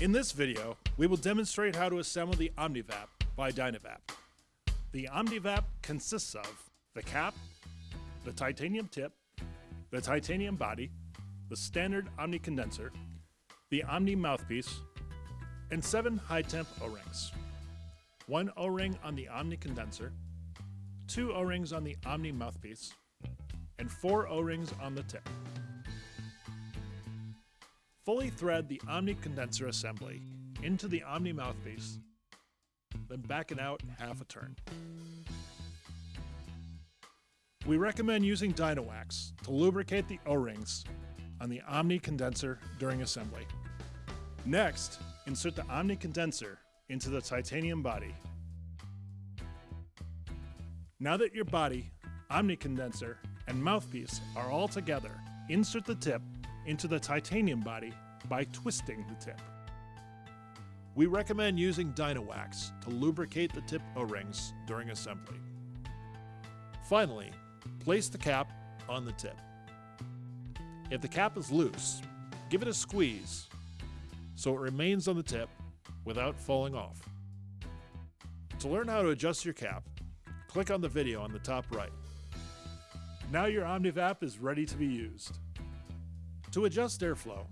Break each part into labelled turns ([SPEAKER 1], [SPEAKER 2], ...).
[SPEAKER 1] In this video, we will demonstrate how to assemble the OmniVap by Dynavap. The OmniVap consists of the cap, the titanium tip, the titanium body, the standard Omni condenser, the Omni mouthpiece, and seven high-temp O-rings. One O-ring on the Omni condenser, two O-rings on the Omni mouthpiece, and four O-rings on the tip. Fully thread the Omni condenser assembly into the Omni mouthpiece, then back it out half a turn. We recommend using Dynawax to lubricate the O-rings on the Omni condenser during assembly. Next, insert the Omni condenser into the titanium body. Now that your body, Omni condenser, and mouthpiece are all together, insert the tip into the titanium body by twisting the tip. We recommend using Dynawax to lubricate the tip O-rings during assembly. Finally, place the cap on the tip. If the cap is loose, give it a squeeze so it remains on the tip without falling off. To learn how to adjust your cap, click on the video on the top right. Now your OmniVap is ready to be used. To adjust airflow,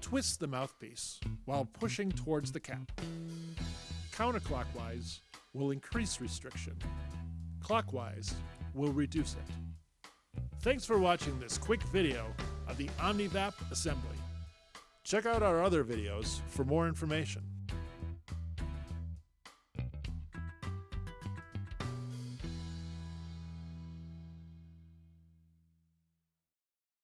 [SPEAKER 1] twist the mouthpiece while pushing towards the cap. Counterclockwise will increase restriction. Clockwise will reduce it. Thanks for watching this quick video of the OmniVap assembly. Check out our other videos for more information.